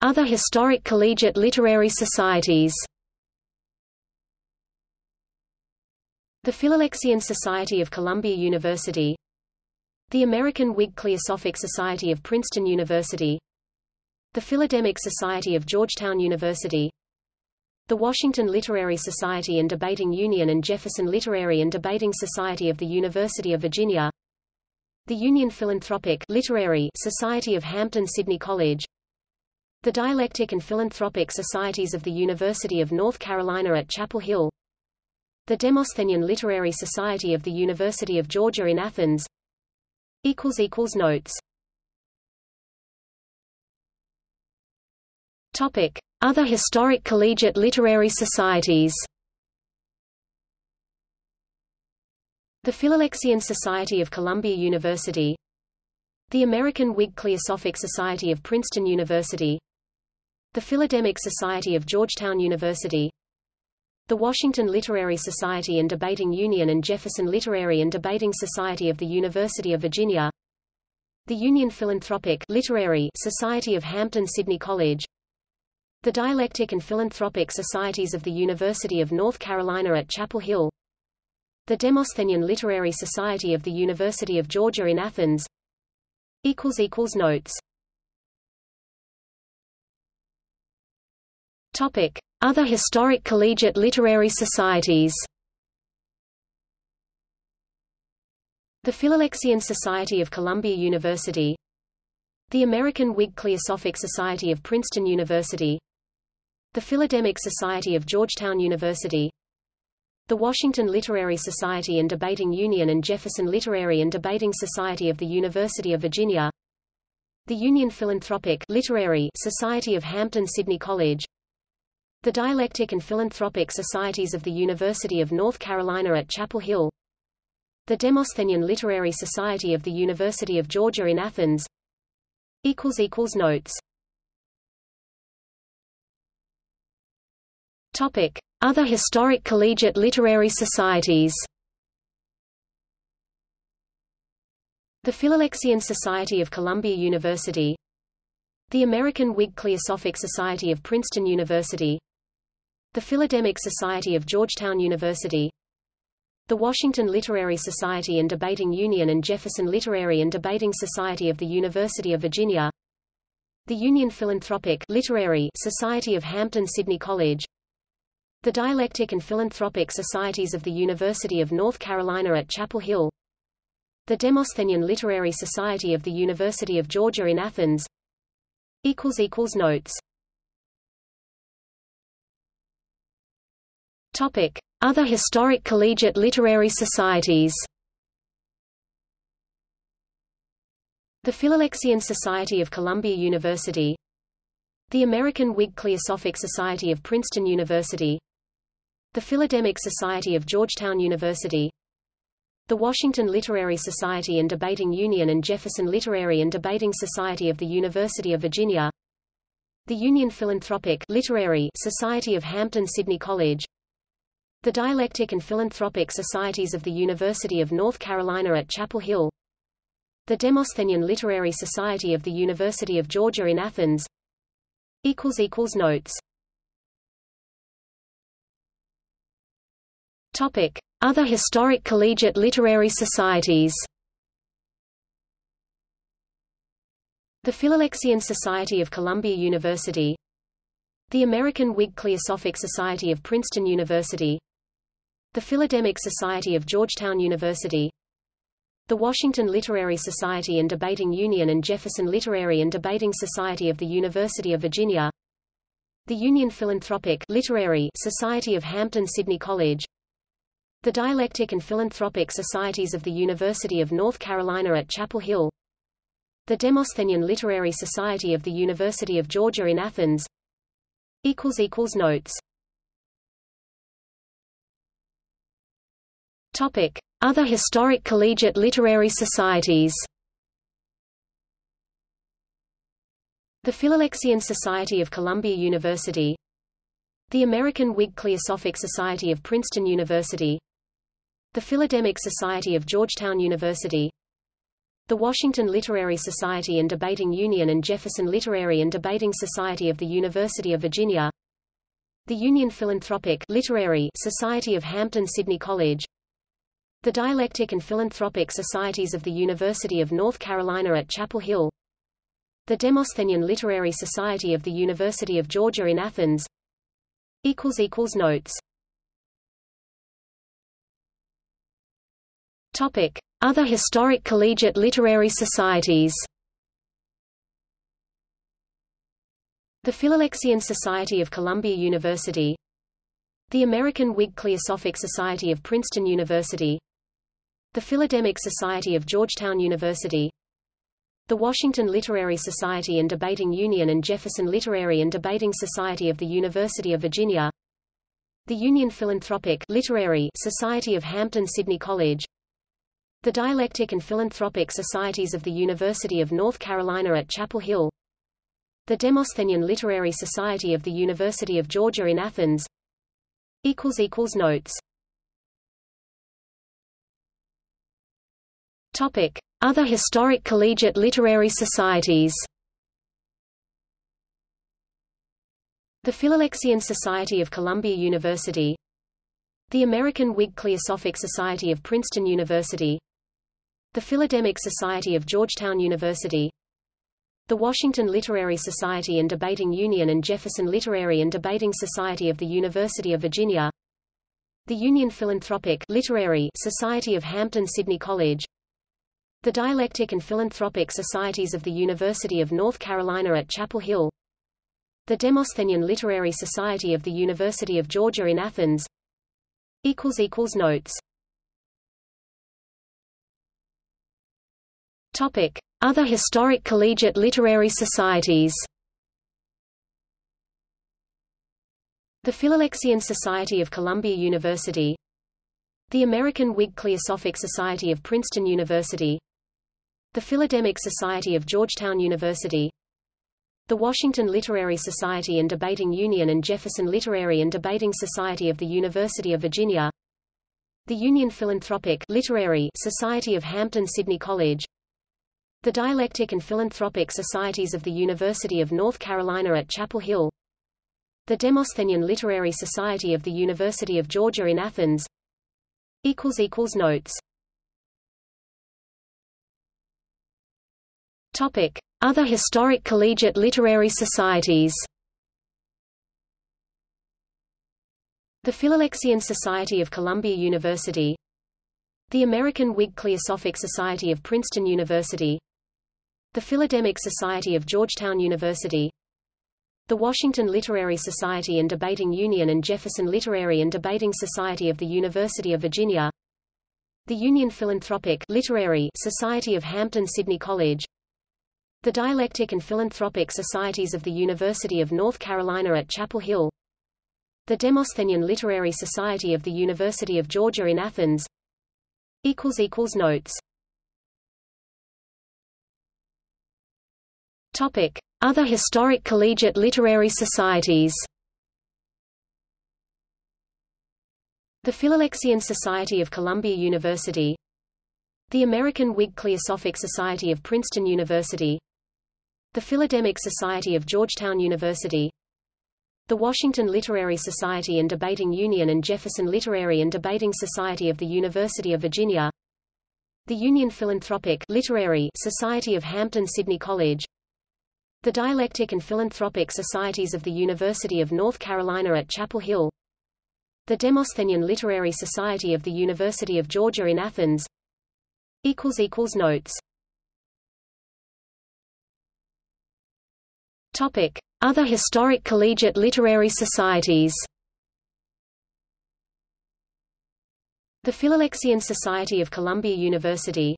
Other historic collegiate literary societies. The Philalexian Society of Columbia University. The American Whig Cliosophic Society of Princeton University. The Philodemic Society of Georgetown University. The Washington Literary Society and Debating Union and Jefferson Literary and Debating Society of the University of Virginia. The Union Philanthropic Literary Society of Hampden-Sydney College The Dialectic and Philanthropic Societies of the University of North Carolina at Chapel Hill. The Demosthenian Literary Society of the University of Georgia in Athens. Notes. Topic. Other historic collegiate literary societies. The Philalexian Society of Columbia University. The American Whig Cliosophic Society of Princeton University The Philodemic Society of Georgetown University the Washington Literary Society and Debating Union and Jefferson Literary and Debating Society of the University of Virginia The Union Philanthropic Literary Society of Hampden-Sydney College The Dialectic and Philanthropic Societies of the University of North Carolina at Chapel Hill The Demosthenian Literary Society of the University of Georgia in Athens Notes Other historic collegiate literary societies. The Philalexian Society of Columbia University. The American Whig Cliosophic Society of Princeton University. The Philodemic Society of Georgetown University. The Washington Literary Society and Debating Union and Jefferson Literary and Debating Society of the University of Virginia. The Union Philanthropic Literary Society of Hampden-Sydney College the Dialectic and Philanthropic Societies of the University of North Carolina at Chapel Hill. The Demosthenian Literary Society of the University of Georgia in Athens. Notes. Topic. Other historic collegiate literary societies. The Philalexian Society of Columbia University The American Whig Cliosophic Society of Princeton University. The Philodemic Society of Georgetown University. The Washington Literary Society and Debating Union and Jefferson Literary and Debating Society of the University of Virginia. The Union Philanthropic Literary Society of Hampden-Sydney College. The Dialectic and Philanthropic Societies of the University of North Carolina at Chapel Hill. The Demosthenian Literary Society of the University of Georgia in Athens Notes. Topic: Other historic collegiate literary societies. The Philalexian Society of Columbia University. The American Whig Cliosophic Society of Princeton University. The Philodemic Society of Georgetown University The Washington Literary Society and Debating Union and Jefferson Literary and Debating Society of the University of Virginia. The Union Philanthropic Literary Society of Hampden-Sydney College. The Dialectic and Philanthropic Societies of the University of North Carolina at Chapel Hill. The Demosthenian Literary Society of the University of Georgia in Athens. Notes Other historic collegiate literary societies. The Philalexian Society of Columbia University. The American Whig Cliosophic Society of Princeton University. The Philodemic Society of Georgetown University. The Washington Literary Society and Debating Union and Jefferson Literary and Debating Society of the University of Virginia. The Union Philanthropic Literary Society of Hampden-Sydney College The Dialectic and Philanthropic Societies of the University of North Carolina at Chapel Hill. The Demosthenian Literary Society of the University of Georgia in Athens. Notes. Topic: Other historic collegiate literary societies. The Philalexian Society of Columbia University. The American Whig Cliosophic Society of Princeton University The Philodemic Society of Georgetown University the Washington Literary Society and Debating Union and Jefferson Literary and Debating Society of the University of Virginia the Union Philanthropic Literary Society of Hampden-Sydney College the Dialectic and Philanthropic Societies of the University of North Carolina at Chapel Hill the Demosthenian Literary Society of the University of Georgia in Athens Notes Other historic collegiate literary societies. The Philalexian Society of Columbia University. The American Whig Cliosophic Society of Princeton University. The Philodemic Society of Georgetown University. The Washington Literary Society and Debating Union and Jefferson Literary and Debating Society of the University of Virginia. The Union Philanthropic Literary Society of Hampden-Sydney College the Dialectic and Philanthropic Societies of the University of North Carolina at Chapel Hill. The Demosthenian Literary Society of the University of Georgia in Athens. Notes. Topic. Other historic collegiate literary societies. The Philalexian Society of Columbia University. The American Whig Cliosophic Society of Princeton University The Philodemic Society of Georgetown University the Washington Literary Society and Debating Union and Jefferson Literary and Debating Society of the University of Virginia the Union Philanthropic Literary Society of Hampden-Sydney College the Dialectic and Philanthropic Societies of the University of North Carolina at Chapel Hill the Demosthenian Literary Society of the University of Georgia in Athens Notes Other historic collegiate literary societies. The Philalexian Society of Columbia University. The American Whig Cliosophic Society of Princeton University. The Philodemic Society of Georgetown University. The Washington Literary Society and Debating Union and Jefferson Literary and Debating Society of the University of Virginia. The Union Philanthropic Literary Society of Hampden-Sydney College the Dialectic and Philanthropic Societies of the University of North Carolina at Chapel Hill. The Demosthenian Literary Society of the University of Georgia in Athens. Notes. Topic. Other historic collegiate literary societies. The Philalexian Society of Columbia University. The American Whig Cliosophic Society of Princeton University The Philodemic Society of Georgetown University the Washington Literary Society and Debating Union and Jefferson Literary and Debating Society of the University of Virginia the Union Philanthropic Literary Society of Hampden-Sydney College the Dialectic and Philanthropic Societies of the University of North Carolina at Chapel Hill the Demosthenian Literary Society of the University of Georgia in Athens Notes Other historic collegiate literary societies. The Philalexian Society of Columbia University. The American Whig Cliosophic Society of Princeton University. The Philodemic Society of Georgetown University. The Washington Literary Society and Debating Union and Jefferson Literary and Debating Society of the University of Virginia. The Union Philanthropic Literary Society of Hampden-Sydney College the Dialectic and Philanthropic Societies of the University of North Carolina at Chapel Hill. The Demosthenian Literary Society of the University of Georgia in Athens. Notes. Topic. Other historic collegiate literary societies. The Philalexian Society of Columbia University.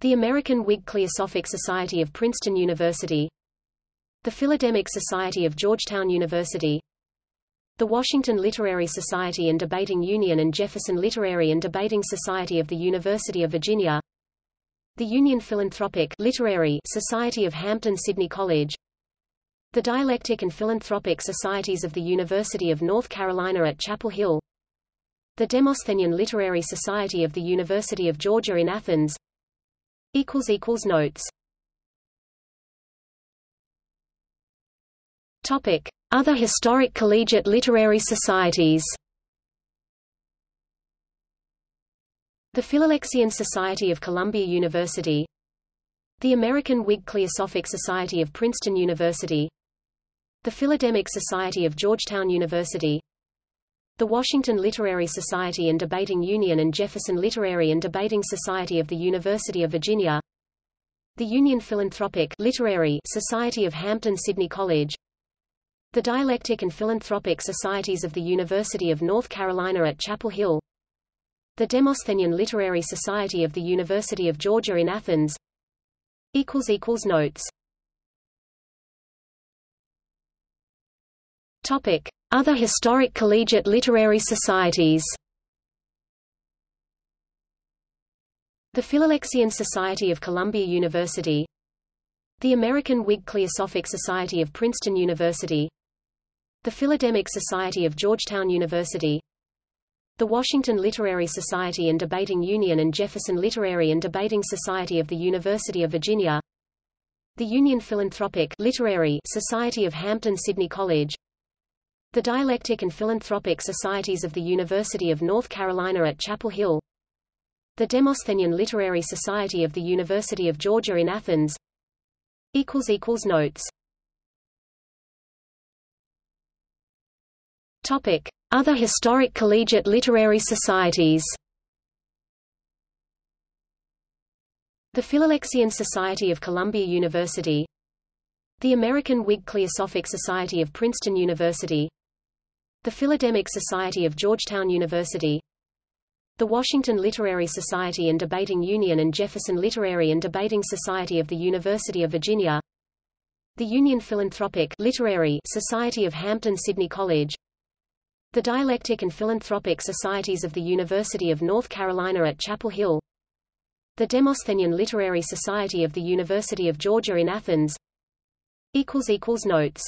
The American Whig Cliosophic Society of Princeton University The Philodemic Society of Georgetown University the Washington Literary Society and Debating Union and Jefferson Literary and Debating Society of the University of Virginia the Union Philanthropic Literary Society of Hampden-Sydney College the Dialectic and Philanthropic Societies of the University of North Carolina at Chapel Hill the Demosthenian Literary Society of the University of Georgia in Athens Notes Other historic collegiate literary societies. The Philalexian Society of Columbia University. The American Whig Cliosophic Society of Princeton University. The Philodemic Society of Georgetown University. The Washington Literary Society and Debating Union and Jefferson Literary and Debating Society of the University of Virginia. The Union Philanthropic Literary Society of Hampden-Sydney College the Dialectic and Philanthropic Societies of the University of North Carolina at Chapel Hill. The Demosthenian Literary Society of the University of Georgia in Athens. Notes. Topic. Other historic collegiate literary societies. The Philalexian Society of Columbia University. The American Whig Cliosophic Society of Princeton University The Philodemic Society of Georgetown University The Washington Literary Society and Debating Union and Jefferson Literary and Debating Society of the University of Virginia The Union Philanthropic Literary Society of Hampden-Sydney College the Dialectic and Philanthropic Societies of the University of North Carolina at Chapel Hill The Demosthenian Literary Society of the University of Georgia in Athens Notes Other historic collegiate literary societies. The Philalexian Society of Columbia University. The American Whig Cliosophic Society of Princeton University. The Philodemic Society of Georgetown University. The Washington Literary Society and Debating Union and Jefferson Literary and Debating Society of the University of Virginia. The Union Philanthropic Literary Society of Hampden-Sydney College The Dialectic and Philanthropic Societies of the University of North Carolina at Chapel Hill. The Demosthenian Literary Society of the University of Georgia in Athens. Notes